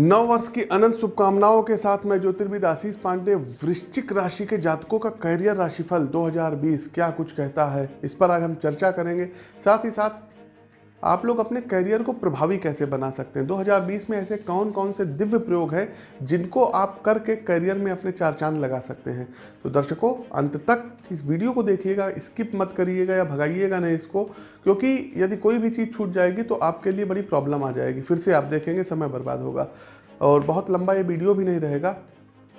नव वर्ष की अनंत शुभकामनाओं के साथ मैं ज्योतिर्विद आशीष पांडे, वृश्चिक राशि के जातकों का करियर राशिफल 2020 क्या कुछ कहता है? इस पर आज हम चर्चा करेंगे। साथ ही साथ आप लोग अपने करियर को प्रभावी कैसे बना सकते हैं? 2020 में ऐसे कौन कौन से दिव्य प्रयोग हैं जिनको आप करके करियर में अपने चार चाँद लगा सकते हैं? तो दर्शकों, अंत तक इस वीडियो को देखिएगा स्किप मत करिएगा या भगाइएगा नहीं इसको, क्योंकि यदि कोई भी चीज़ छूट जाएगी तो आपके लिए बड़ी प्रॉब्लम आ जाएगी। फिर से आप देखेंगे, समय बर्बाद होगा। और बहुत लंबा ये वीडियो भी नहीं रहेगा।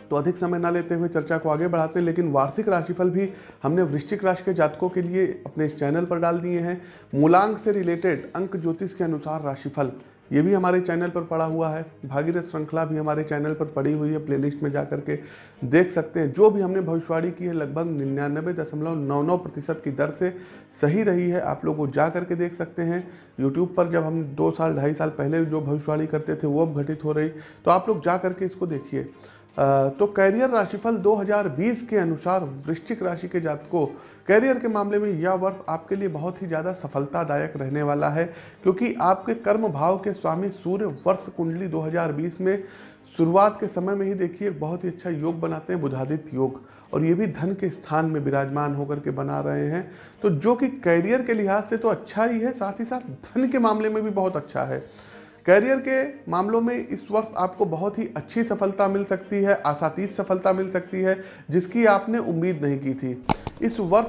तो अधिक समय ना लेते हुए चर्चा को आगे बढ़ाते हैं, लेकिन वार्षिक राशिफल भी हमने वृश्चिक राशि के जातकों के लिए अपने इस चैनल पर डाल दिए हैं। मूलांक से रिलेटेड अंक ज्योतिष के अनुसार राशिफल, ये भी हमारे चैनल पर पड़ा हुआ है। भागीरथ श्रृंखला भी हमारे चैनल पर पड़ी हुई है, प्लेलिस्ट में जा करके देख सकते हैं। जो भी हमने भविष्यवाणी की है, लगभग निन्यानबे दशमलव नौ नौ प्रतिशत की दर से सही रही है। आप लोग वो जा करके देख सकते हैं। यूट्यूब पर जब हम दो साल, ढाई साल पहले जो भविष्यवाणी करते थे, वो अब घटित हो रही। तो आप लोग जा करके इसको देखिए। तो कैरियर राशिफल 2020 के अनुसार वृश्चिक राशि के जातकों, कैरियर के मामले में यह वर्ष आपके लिए बहुत ही ज़्यादा सफलतादायक रहने वाला है, क्योंकि आपके कर्म भाव के स्वामी सूर्य वर्ष कुंडली 2020 में शुरुआत के समय में ही देखिए, बहुत ही अच्छा योग बनाते हैं, बुधादित्य योग, और ये भी धन के स्थान में विराजमान होकर के बना रहे हैं। तो जो कि कैरियर के लिहाज से तो अच्छा ही है, साथ ही साथ धन के मामले में भी बहुत अच्छा है। कैरियर के मामलों में इस वर्ष आपको बहुत ही अच्छी सफलता मिल सकती है आसातीत सफलता मिल सकती है, जिसकी आपने उम्मीद नहीं की थी। इस वर्ष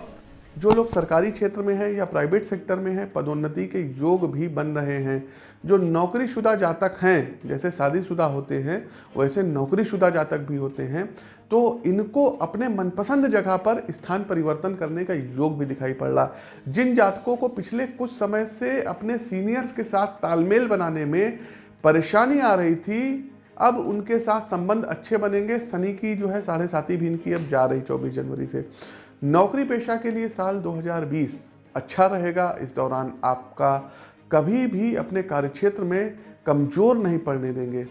जो लोग सरकारी क्षेत्र में हैं या प्राइवेट सेक्टर में हैं, पदोन्नति के योग भी बन रहे हैं। जो नौकरीशुदा जातक हैं, जैसे शादीशुदा होते हैं, वैसे नौकरीशुदा जातक भी होते हैं तो इनको अपने मनपसंद जगह पर स्थान परिवर्तन करने का योग भी दिखाई पड़ रहा। जिन जातकों को पिछले कुछ समय से अपने सीनियर्स के साथ तालमेल बनाने में परेशानी आ रही थी, अब उनके साथ संबंध अच्छे बनेंगे। शनि की जो है साढ़े साथी भी इनकी अब जा रही चौबीस जनवरी से। नौकरी पेशा के लिए साल 2020 अच्छा रहेगा। इस दौरान आपका कभी भी अपने कार्यक्षेत्र में कमज़ोर नहीं पड़ने देंगे।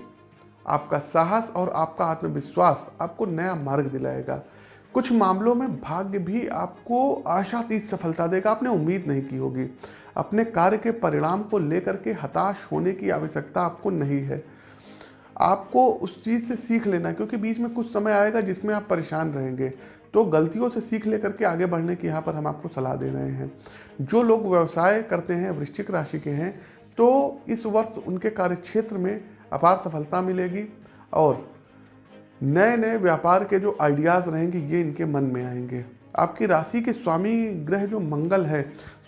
आपका साहस और आपका आत्मविश्वास आपको नया मार्ग दिलाएगा। कुछ मामलों में भाग्य भी आपको आशातीत सफलता देगा। आपने उम्मीद नहीं की होगी। अपने कार्य के परिणाम को लेकर के हताश होने की आवश्यकता आपको नहीं है। आपको उस चीज़ से सीख लेना, क्योंकि बीच में कुछ समय आएगा जिसमें आप परेशान रहेंगे। तो गलतियों से सीख लेकर के आगे बढ़ने की यहाँ पर हम आपको सलाह दे रहे हैं। जो लोग व्यवसाय करते हैं, वृश्चिक राशि के हैं तो इस वर्ष उनके कार्यक्षेत्र में अपार सफलता मिलेगी और नए नए व्यापार के जो आइडियाज़ रहेंगे, ये इनके मन में आएँगे। आपकी राशि के स्वामी ग्रह जो मंगल है,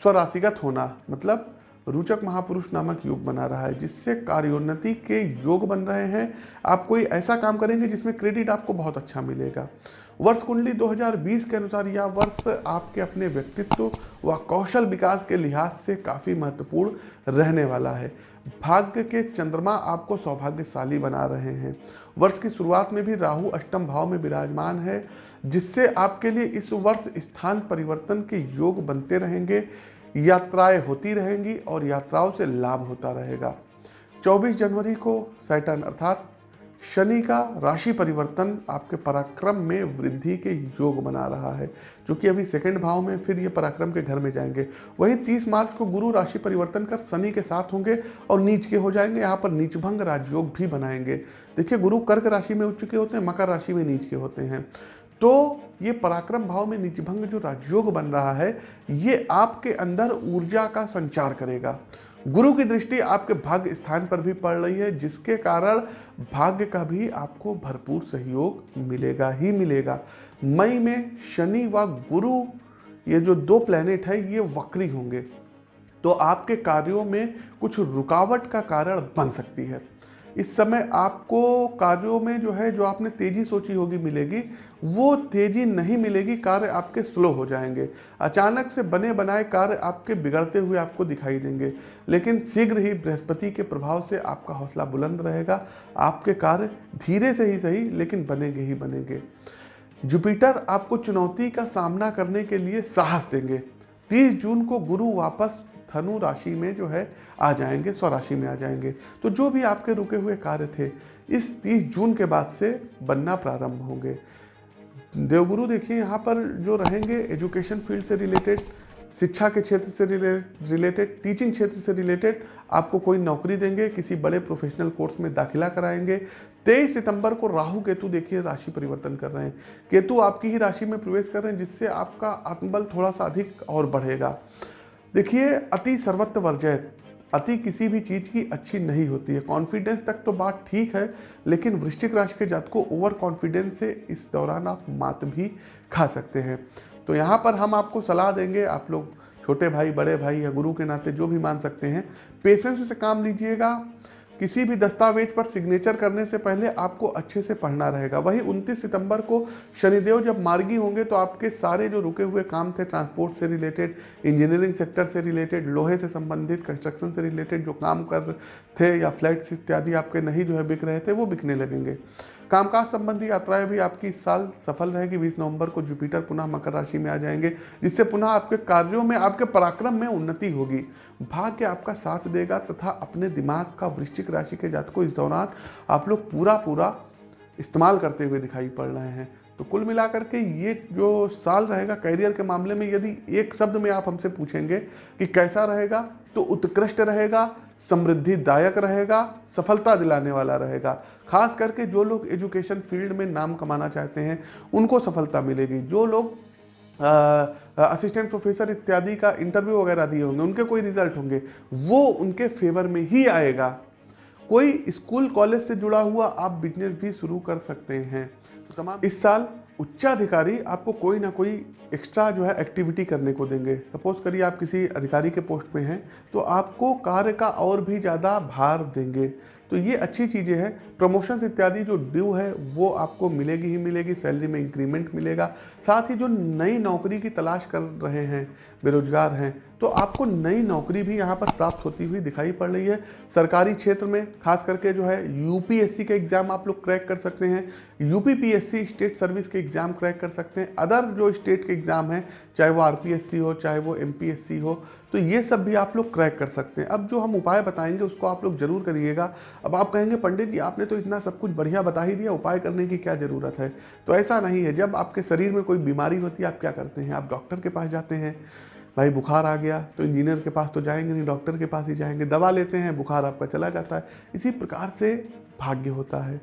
स्वराशिगत होना मतलब रुचक महापुरुष नामक योग बना रहा है, जिससे कार्योन्नति के योग बन रहे हैं। आप कोई ऐसा काम करेंगे जिसमें क्रेडिट आपको बहुत अच्छा मिलेगा। वर्ष कुंडली 2020 के अनुसार यह वर्ष आपके अपने व्यक्तित्व व कौशल विकास के लिहाज से काफ़ी महत्वपूर्ण रहने वाला है। भाग्य के चंद्रमा आपको सौभाग्यशाली बना रहे हैं। वर्ष की शुरुआत में भी राहु अष्टम भाव में विराजमान है, जिससे आपके लिए इस वर्ष स्थान परिवर्तन के योग बनते रहेंगे। यात्राएँ होती रहेंगी और यात्राओं से लाभ होता रहेगा। 24 जनवरी को सैटन अर्थात शनि का राशि परिवर्तन आपके पराक्रम में वृद्धि के योग बना रहा है, जो कि अभी सेकंड भाव में फिर ये पराक्रम के घर में जाएँगे। वहीं 30 मार्च को गुरु राशि परिवर्तन कर शनि के साथ होंगे और नीच के हो जाएँगे। यहाँ पर नीचभंग राजयोग भी बनाएँगे। देखिए, गुरु कर्क राशि में उच्च के होते हैं, मकर राशि में नीच के होते हैं। तो ये पराक्रम भाव में नीचभंग जो राजयोग बन रहा है, ये आपके अंदर ऊर्जा का संचार करेगा। गुरु की दृष्टि आपके भाग्य स्थान पर भी पड़ रही है, जिसके कारण भाग्य का भी आपको भरपूर सहयोग मिलेगा ही मिलेगा। मई में शनि व गुरु, ये जो दो प्लैनेट है, ये वक्री होंगे। तो आपके कार्यों में कुछ रुकावट का कारण बन सकती है। इस समय आपको कार्यों में जो है, जो आपने तेज़ी सोची होगी मिलेगी, वो तेज़ी नहीं मिलेगी, कार्य आपके स्लो हो जाएँगे। अचानक से बने बनाए कार्य आपके बिगड़ते हुए आपको दिखाई देंगे। लेकिन शीघ्र ही बृहस्पति के प्रभाव से आपका हौसला बुलंद रहेगा। आपके कार्य धीरे से ही सही, लेकिन बनेंगे ही बनेंगे। जुपिटर आपको चुनौती का सामना करने के लिए साहस देंगे। 30 जून को गुरु वापस धनु राशि में जो है आ जाएँगे, स्वराशि में आ जाएँगे। तो जो भी आपके रुके हुए कार्य थे, इस 30 जून के बाद से बनना प्रारंभ होंगे। देवगुरु देखिए, यहाँ पर जो रहेंगे एजुकेशन फ़ील्ड से रिलेटेड, शिक्षा के क्षेत्र से रिलेटेड, टीचिंग क्षेत्र से रिलेटेड, आपको कोई नौकरी देंगे, किसी बड़े प्रोफेशनल कोर्स में दाखिला कराएँगे। तेईस सितंबर को राहु केतु देखिए, राशि परिवर्तन कर रहे हैं। केतु आपकी ही राशि में प्रवेश कर रहे हैं, जिससे आपका आत्मबल थोड़ा सा अधिक और बढ़ेगा। देखिए, अति सर्वत्र वर्जय अति किसी भी चीज़ की अच्छी नहीं होती है। कॉन्फिडेंस तक तो बात ठीक है, लेकिन वृश्चिक राशि के जात को ओवर कॉन्फिडेंस से इस दौरान आप मात भी खा सकते हैं। तो यहाँ पर हम आपको सलाह देंगे, आप लोग छोटे भाई, बड़े भाई या गुरु के नाते जो भी मान सकते हैं पेशेंस से काम लीजिएगा। किसी भी दस्तावेज़ पर सिग्नेचर करने से पहले आपको अच्छे से पढ़ना रहेगा। वही 29 सितंबर को शनिदेव जब मार्गी होंगे तो आपके सारे जो रुके हुए काम थे, ट्रांसपोर्ट से रिलेटेड, इंजीनियरिंग सेक्टर से रिलेटेड, लोहे से संबंधित, कंस्ट्रक्शन से रिलेटेड जो काम कर थे या फ्लैट्स इत्यादि आपके नहीं जो है बिक रहे थे, वो बिकने लगेंगे। कामकाज संबंधी यात्राएँ भी आपकी इस साल सफल रहेगी। 20 नवंबर को जुपिटर पुनः मकर राशि में आ जाएँगे, जिससे पुनः आपके कार्यों में, आपके पराक्रम में उन्नति होगी। भाग्य आपका साथ देगा तथा अपने दिमाग का वृश्चिक राशि के जात को इस दौरान आप लोग पूरा पूरा इस्तेमाल करते हुए दिखाई पड़ रहे हैं। तो कुल मिलाकर के ये जो साल रहेगा, कैरियर के मामले में यदि एक शब्द में आप हमसे पूछेंगे कि कैसा रहेगा तो उत्कृष्ट रहेगा समृद्धिदायक रहेगा, सफलता दिलाने वाला रहेगा। खास करके जो लोग एजुकेशन फ़ील्ड में नाम कमाना चाहते हैं, उनको सफलता मिलेगी। जो लोग असिस्टेंट प्रोफेसर इत्यादि का इंटरव्यू वगैरह दिए होंगे, उनके कोई रिज़ल्ट होंगे, वो उनके फेवर में ही आएगा। कोई स्कूल कॉलेज से जुड़ा हुआ आप बिज़नेस भी शुरू कर सकते हैं। तो तमाम इस साल उच्चाधिकारी आपको कोई ना कोई एक्स्ट्रा जो है एक्टिविटी करने को देंगे। सपोज़ करिए आप किसी अधिकारी के पोस्ट में हैं तो आपको कार्य का और भी ज़्यादा भार देंगे। तो ये अच्छी चीज़ें हैं। प्रमोशंस इत्यादि जो ड्यू है, वो आपको मिलेगी ही मिलेगी सैलरी में इंक्रीमेंट मिलेगा। साथ ही जो नई नौकरी की तलाश कर रहे हैं बेरोजगार हैं तो आपको नई नौकरी भी यहाँ पर प्राप्त होती हुई दिखाई पड़ रही है। सरकारी क्षेत्र में, खास करके जो है, यूपीएससी के एग्ज़ाम आप लोग क्रैक कर सकते हैं, यूपीपीएससी स्टेट सर्विस के एग्ज़ाम क्रैक कर सकते हैं, अदर जो स्टेट के एग्ज़ाम हैं, चाहे वो आरपीएससी हो, चाहे वो एमपीएससी हो तो ये सब भी आप लोग क्रैक कर सकते हैं। अब जो हम उपाय बताएँगे, उसको आप लोग ज़रूर करिएगा। अब आप कहेंगे, पंडित जी, आपने तो इतना सब कुछ बढ़िया बता ही दिया, उपाय करने की क्या ज़रूरत है? तो ऐसा नहीं है, जब आपके शरीर में कोई बीमारी होती है, आप क्या करते हैं? आप डॉक्टर के पास जाते हैं भाई बुखार आ गया तो इंजीनियर के पास तो जाएँगे नहीं, डॉक्टर के पास ही जाएँगे। दवा लेते हैं, बुखार आपका चला जाता है। इसी प्रकार से भाग्य होता है,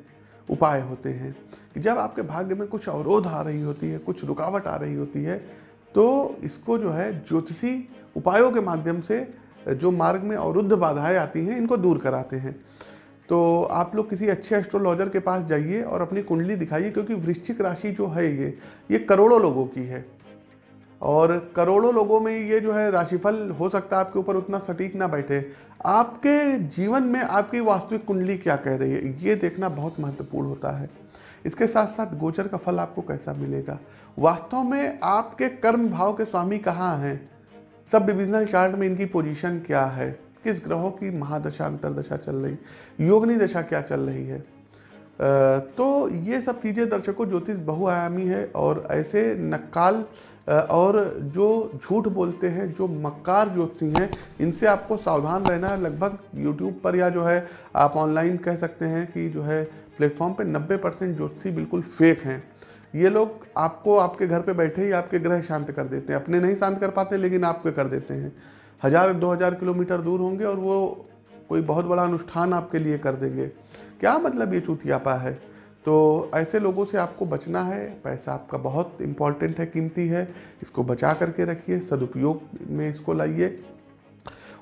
उपाय होते हैं कि जब आपके भाग्य में कुछ अवरोध आ रही होती है, कुछ रुकावट आ रही होती है तो इसको जो है ज्योतिषी उपायों के माध्यम से जो मार्ग में अवरुद्ध बाधाएँ आती हैं, इनको दूर कराते हैं। तो आप लोग किसी अच्छे एस्ट्रोलॉजर के पास जाइए और अपनी कुंडली दिखाइए, क्योंकि वृश्चिक राशि जो है ये ये करोड़ों लोगों की है। और करोड़ों लोगों में ये जो है राशिफल हो सकता है आपके ऊपर उतना सटीक ना बैठे। आपके जीवन में आपकी वास्तविक कुंडली क्या कह रही है? ये देखना बहुत महत्वपूर्ण होता है। इसके साथ साथ गोचर का फल आपको कैसा मिलेगा? वास्तव में आपके कर्म भाव के स्वामी कहाँ हैं? सब डिविजनल चार्ट में इनकी पोजीशन क्या है? किस ग्रहों की महादशा, अंतरदशा चल रही? योगनी दशा क्या चल रही है? तो ये सब चीज़ें दर्शकों ज्योतिष बहुआयामी है और ऐसे नक्काल और जो झूठ बोलते हैं, जो मक्कार ज्योतिषी हैं, इनसे आपको सावधान रहना है लगभग यूट्यूब पर या जो है आप ऑनलाइन कह सकते हैं कि जो है प्लेटफॉर्म पे 90 परसेंट ज्योतिषी बिल्कुल फेक हैं। ये लोग आपको आपके घर पे बैठे ही आपके ग्रह शांत कर देते हैं। अपने नहीं शांत कर पाते, लेकिन आपके कर देते हैं। हज़ार, दो हज़ार किलोमीटर दूर होंगे और वो कोई बहुत बड़ा अनुष्ठान आपके लिए कर देंगे। क्या मतलब ये चूतियापा है? तो ऐसे लोगों से आपको बचना है, पैसा आपका बहुत इंपॉर्टेंट है, कीमती है, इसको बचा करके रखिए, सदुपयोग में इसको लाइए।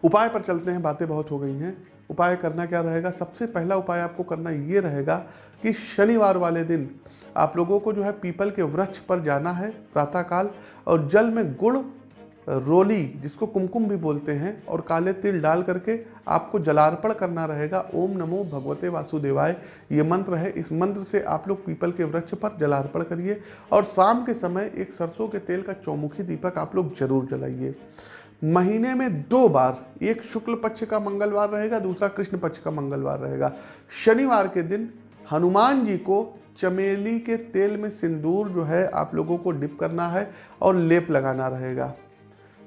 उपाय पर चलते हैं, बातें बहुत हो गई हैं। उपाय करना क्या रहेगा? सबसे पहला उपाय आपको करना ये रहेगा कि शनिवार वाले दिन आप लोगों को जो है पीपल के वृक्ष पर जाना है, प्रातःकाल, और जल में गुड़ रोली, जिसको कुमकुम भी बोलते हैं, और काले तिल डाल करके आपको जलार्पण करना रहेगा। ओम नमो भगवते वासुदेवाय। ये मंत्र है। इस मंत्र से आप लोग पीपल के वृक्ष पर जलार्पण करिए। और शाम के समय एक सरसों के तेल का चौमुखी दीपक आप लोग ज़रूर जलाइए। महीने में दो बार, एक शुक्ल पक्ष का मंगलवार रहेगा, दूसरा कृष्ण पक्ष का मंगलवार रहेगा। शनिवार के दिन हनुमान जी को चमेली के तेल में सिंदूर जो है आप लोगों को डिप करना है और लेप लगाना रहेगा।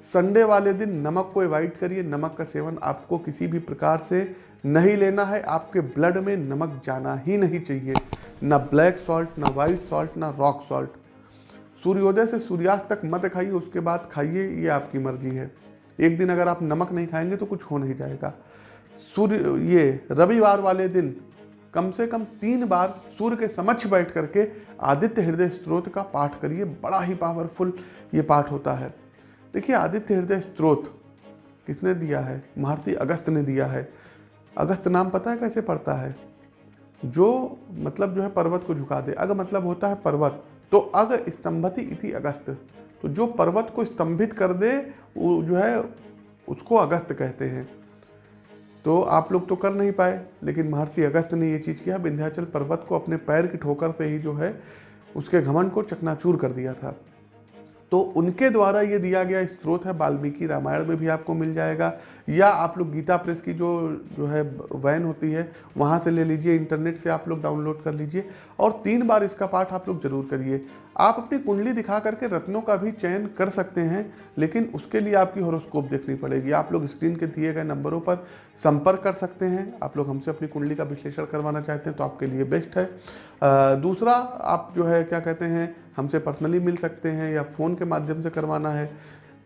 संडे वाले दिन नमक को अवॉइड करिए, नमक का सेवन आपको किसी भी प्रकार से नहीं लेना है, आपके ब्लड में नमक जाना ही नहीं चाहिए। ना ब्लैक सॉल्ट ना वाइट सॉल्ट ना रॉक सॉल्ट सूर्योदय से सूर्यास्त तक मत खाइए, उसके बाद खाइए, ये आपकी मर्ज़ी है। एक दिन अगर आप नमक नहीं खाएँगे तो कुछ हो नहीं जाएगा। सूर्य, ये रविवार वाले दिन कम से कम तीन बार सूर्य के समक्ष बैठ करके आदित्य हृदय स्त्रोत का पाठ करिए, बड़ा ही पावरफुल ये पाठ होता है। देखिए, आदित्य हृदय स्त्रोत किसने दिया है? महर्षि अगस्त ने दिया है। अगस्त नाम पता है कैसे पड़ता है? जो मतलब जो है पर्वत को झुका दे। अग मतलब होता है पर्वत तो अग स्तंभति इति अगस्त तो जो पर्वत को स्तंभित कर दे, वो जो है उसको अगस्त कहते हैं। तो आप लोग तो कर नहीं पाए, लेकिन महर्षि अगस्त ने ये चीज़ किया। विंध्याचल पर्वत को अपने पैर की ठोकर से ही जो है उसके घमन को चकनाचूर कर दिया था। तो उनके द्वारा ये दिया गया स्त्रोत है, वाल्मीकि रामायण में भी आपको मिल जाएगा। या आप लोग गीता प्रेस की जो जो है, वैन होती है, वहाँ से ले लीजिए, इंटरनेट से आप लोग डाउनलोड कर लीजिए। और तीन बार इसका पाठ आप लोग ज़रूर करिए। आप अपनी कुंडली दिखा करके रत्नों का भी चयन कर सकते हैं, लेकिन उसके लिए आपकी हॉरोस्कोप देखनी पड़ेगी। आप लोग स्क्रीन के दिए गए नंबरों पर संपर्क कर सकते हैं। आप लोग हमसे अपनी कुंडली का विश्लेषण करवाना चाहते हैं तो आपके लिए बेस्ट है। दूसरा आप जो है, क्या कहते हैं हमसे पर्सनली मिल सकते हैं या फ़ोन के माध्यम से करवाना है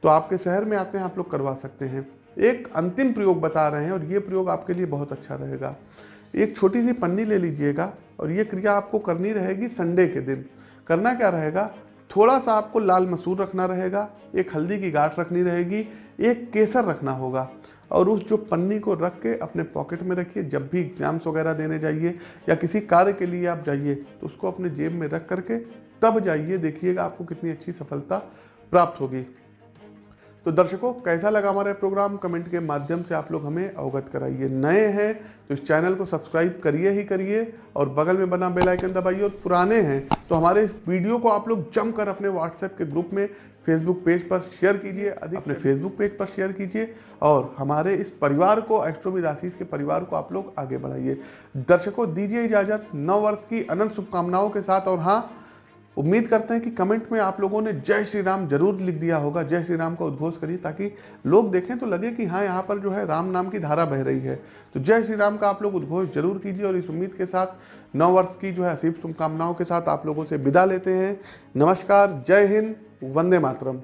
तो आपके शहर में आते हैं, आप लोग करवा सकते हैं। एक अंतिम प्रयोग बता रहे हैं और ये प्रयोग आपके लिए बहुत अच्छा रहेगा। एक छोटी सी पन्नी ले लीजिएगा और ये क्रिया आपको करनी रहेगी संडे के दिन। करना क्या रहेगा? थोड़ा सा आपको लाल मसूर रखना रहेगा, एक हल्दी की गांठ रखनी रहेगी, एक केसर रखना होगा और उस जो पन्नी को रख के अपने पॉकेट में रखिए। जब भी एग्ज़ाम्स वगैरह देने जाइए या किसी कार्य के लिए आप जाइए तो उसको अपने जेब में रख करके तब जाइए देखिएगा आपको कितनी अच्छी सफलता प्राप्त होगी। तो दर्शकों कैसा लगा हमारा प्रोग्राम? कमेंट के माध्यम से आप लोग हमें अवगत कराइए। नए हैं तो इस चैनल को सब्सक्राइब करिए ही करिए और बगल में बना बेल आइकन दबाइए। और पुराने हैं तो हमारे इस वीडियो को आप लोग जमकर अपने व्हाट्सएप के ग्रुप में फेसबुक पेज पर शेयर कीजिए अधिक अपने फेसबुक पेज पर शेयर कीजिए और हमारे इस परिवार को एस्ट्रोविद आशीष के परिवार को आप लोग आगे बढ़ाइए। दर्शकों दीजिए इजाज़त। नव वर्ष की अनंत शुभकामनाओं के साथ और हाँ उम्मीद करते हैं कि कमेंट में आप लोगों ने जय श्री राम ज़रूर लिख दिया होगा, जय श्री राम का उद्घोष करिए, ताकि लोग देखें तो लगे कि हाँ यहाँ पर जो है राम नाम की धारा बह रही है। तो जय श्री राम का आप लोग उद्घोष ज़रूर कीजिए और इस उम्मीद के साथ नौ वर्ष की जो है असीब शुभकामनाओं के साथ आप लोगों से विदा लेते हैं। नमस्कार, जय हिंद, वंदे मातरम।